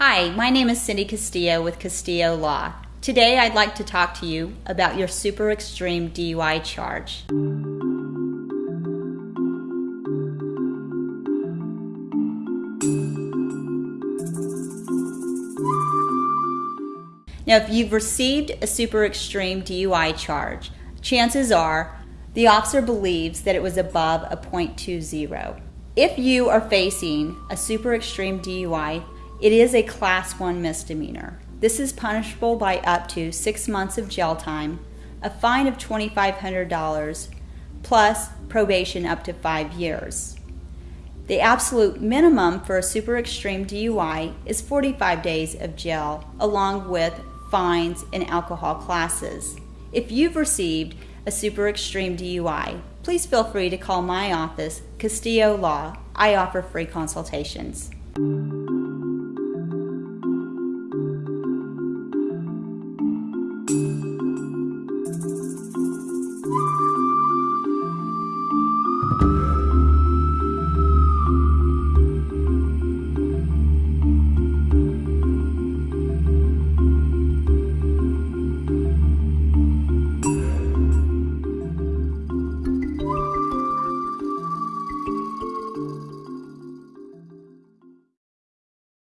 Hi, my name is Cindy Castillo with Castillo Law. Today I'd like to talk to you about your super extreme DUI charge. Now, if you've received a super extreme DUI charge, chances are the officer believes that it was above a .20. If you are facing a super extreme DUI, it is a class 1 misdemeanor. This is punishable by up to 6 months of jail time, a fine of $2500, plus probation up to 5 years. The absolute minimum for a super extreme DUI is 45 days of jail, along with fines, and alcohol classes. If you've received a super extreme DUI, please feel free to call my office, Castillo Law. I offer free consultations.